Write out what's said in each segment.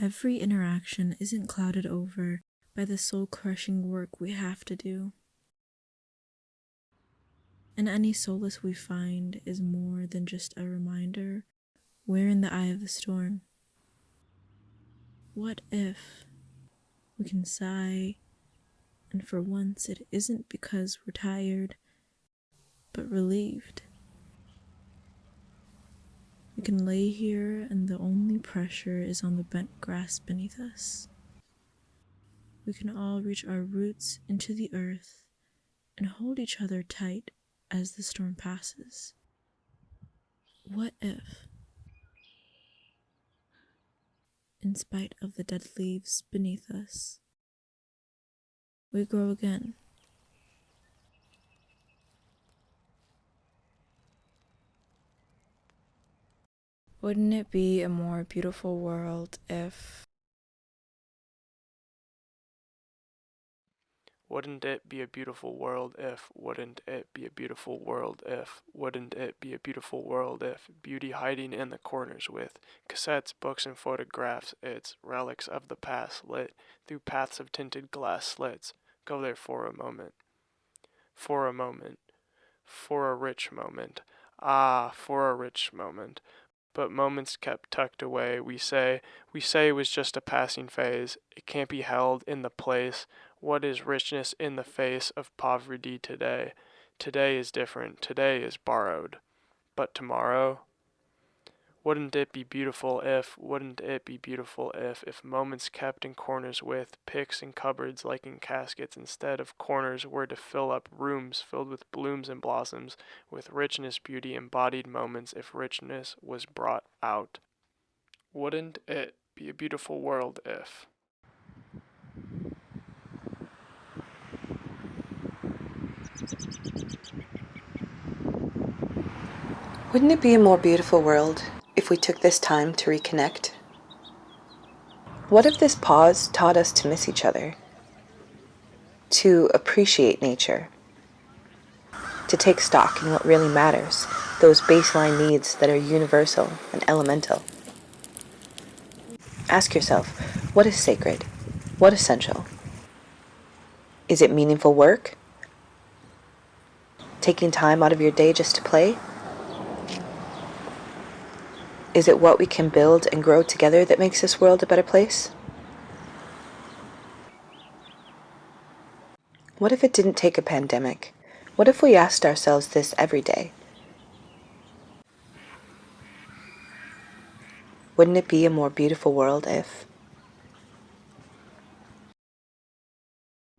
Every interaction isn't clouded over by the soul crushing work we have to do. And any solace we find is more than just a reminder we're in the eye of the storm. What if we can sigh, and for once it isn't because we're tired, but relieved? We can lay here, and the only pressure is on the bent grass beneath us. We can all reach our roots into the earth and hold each other tight as the storm passes. What if, in spite of the dead leaves beneath us, we grow again? Wouldn't it be a more beautiful world if Wouldn't it be a beautiful world if, wouldn't it be a beautiful world if, wouldn't it be a beautiful world if, beauty hiding in the corners with cassettes, books, and photographs, its relics of the past lit through paths of tinted glass slits. Go there for a moment. For a moment. For a rich moment. Ah, for a rich moment but moments kept tucked away. We say, we say it was just a passing phase. It can't be held in the place. What is richness in the face of poverty today? Today is different. Today is borrowed. But tomorrow? Wouldn't it be beautiful if, wouldn't it be beautiful if, if moments kept in corners with picks and cupboards like in caskets instead of corners were to fill up rooms filled with blooms and blossoms, with richness, beauty, embodied moments if richness was brought out? Wouldn't it be a beautiful world if? Wouldn't it be a more beautiful world if we took this time to reconnect? What if this pause taught us to miss each other? To appreciate nature? To take stock in what really matters, those baseline needs that are universal and elemental? Ask yourself, what is sacred? What essential? Is it meaningful work? Taking time out of your day just to play? Is it what we can build and grow together that makes this world a better place? What if it didn't take a pandemic? What if we asked ourselves this every day? Wouldn't it be a more beautiful world if?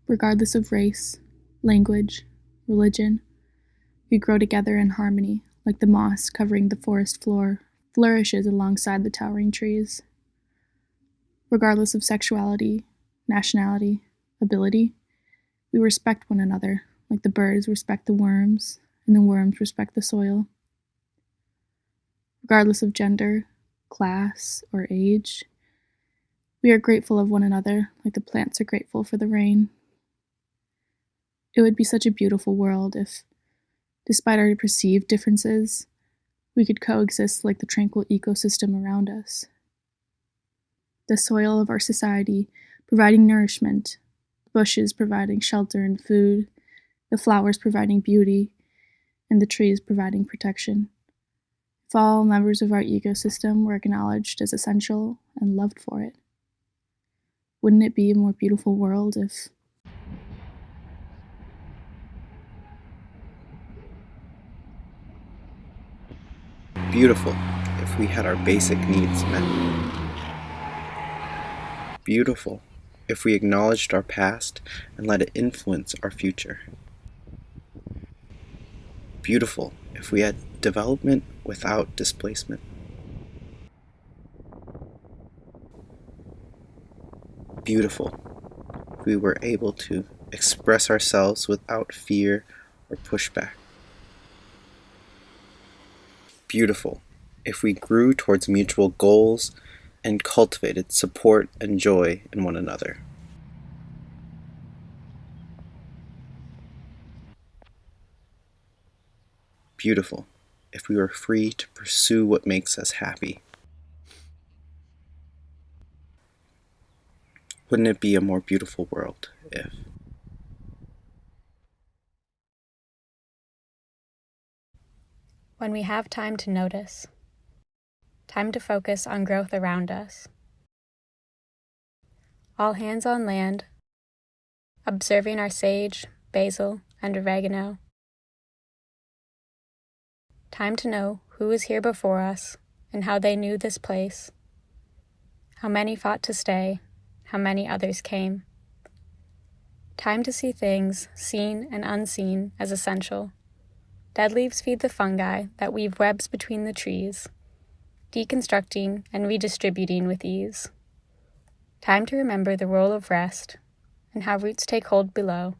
Regardless of race, language, religion, we grow together in harmony like the moss covering the forest floor flourishes alongside the towering trees. Regardless of sexuality, nationality, ability, we respect one another, like the birds respect the worms, and the worms respect the soil. Regardless of gender, class, or age, we are grateful of one another, like the plants are grateful for the rain. It would be such a beautiful world if, despite our perceived differences, we could coexist like the tranquil ecosystem around us. The soil of our society providing nourishment, the bushes providing shelter and food, the flowers providing beauty, and the trees providing protection. If all members of our ecosystem were acknowledged as essential and loved for it, wouldn't it be a more beautiful world if Beautiful if we had our basic needs met. Beautiful if we acknowledged our past and let it influence our future. Beautiful if we had development without displacement. Beautiful if we were able to express ourselves without fear or pushback beautiful if we grew towards mutual goals and cultivated support and joy in one another. Beautiful if we were free to pursue what makes us happy. Wouldn't it be a more beautiful world if? When we have time to notice, time to focus on growth around us. All hands on land, observing our sage, basil, and oregano. Time to know who was here before us and how they knew this place. How many fought to stay, how many others came. Time to see things, seen and unseen, as essential. Dead leaves feed the fungi that weave webs between the trees, deconstructing and redistributing with ease. Time to remember the role of rest and how roots take hold below,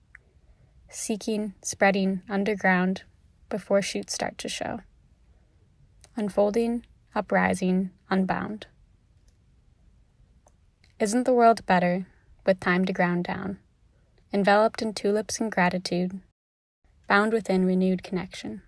seeking, spreading underground before shoots start to show. Unfolding, uprising, unbound. Isn't the world better with time to ground down, enveloped in tulips and gratitude, bound within renewed connection?